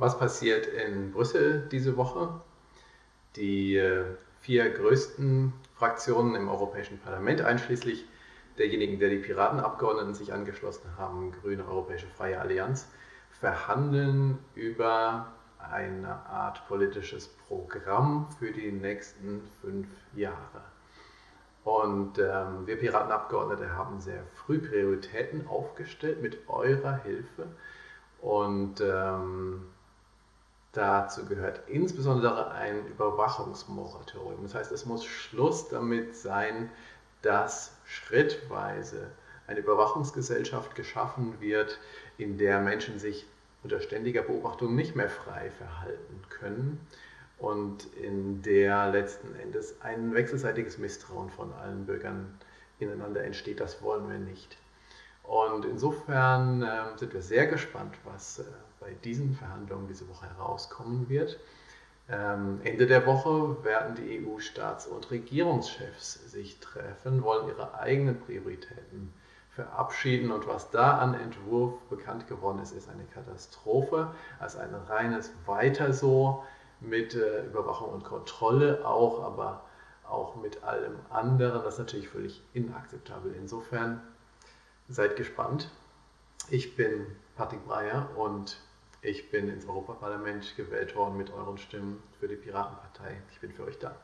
Was passiert in Brüssel diese Woche? Die äh, vier größten Fraktionen im Europäischen Parlament, einschließlich derjenigen, der die Piratenabgeordneten sich angeschlossen haben, Grüne Europäische Freie Allianz, verhandeln über eine Art politisches Programm für die nächsten fünf Jahre. Und ähm, wir Piratenabgeordnete haben sehr früh Prioritäten aufgestellt mit eurer Hilfe. Und ähm, Dazu gehört insbesondere ein Überwachungsmoratorium. Das heißt, es muss Schluss damit sein, dass schrittweise eine Überwachungsgesellschaft geschaffen wird, in der Menschen sich unter ständiger Beobachtung nicht mehr frei verhalten können und in der letzten Endes ein wechselseitiges Misstrauen von allen Bürgern ineinander entsteht. Das wollen wir nicht. Und insofern äh, sind wir sehr gespannt, was äh, bei diesen Verhandlungen diese Woche herauskommen wird. Ähm, Ende der Woche werden die EU-Staats- und Regierungschefs sich treffen, wollen ihre eigenen Prioritäten verabschieden und was da an Entwurf bekannt geworden ist, ist eine Katastrophe, als ein reines Weiter so mit äh, Überwachung und Kontrolle auch, aber auch mit allem anderen, das ist natürlich völlig inakzeptabel. Insofern seid gespannt. Ich bin Patrick Breyer und ich bin ins Europaparlament gewählt worden mit euren Stimmen für die Piratenpartei. Ich bin für euch da.